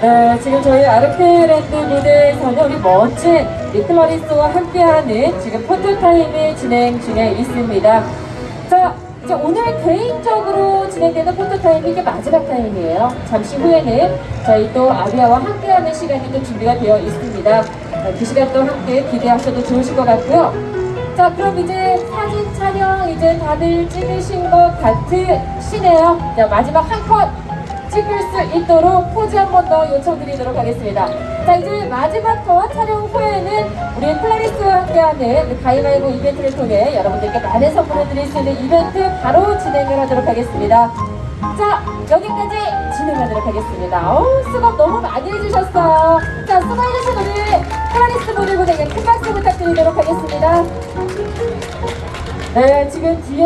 네, 지금 저희 아르케랜드 무대에서는 우리 멋진 플라리스와 함께하는 지금 포토타임이 진행 중에 있습니다. 자, 이제 오늘 개인적으로 진행되는 포토타임이 이게 마지막 타임이에요. 잠시 후에는 저희 또 아비아와 함께하는 시간이 또 준비가 되어 있습니다. 네, 그 시간 또 함께 기대하셔도 좋으실 것 같고요. 자, 그럼 이제 사진 촬영 이제 다들 찍으신 것 같으시네요. 자, 마지막 한 컷 찍을 수 있도록 포즈 한 번 더 요청드리도록 하겠습니다. 자, 이제 마지막 컷 촬영 후에는 우리 플라리스와 함께하는 그 가위바위보 이벤트를 통해 여러분들께 많은 선물을 드릴 수 있는 이벤트 바로 진행을 하도록 하겠습니다. 자, 여기까지 진행하도록 하겠습니다. 어우, 수고 너무 많이 해주셨어요. 자, 수고해주신 우리 플라리스 모델분에게 큰 박수 부탁드리도록 하겠습니다. 네, 지금 뒤에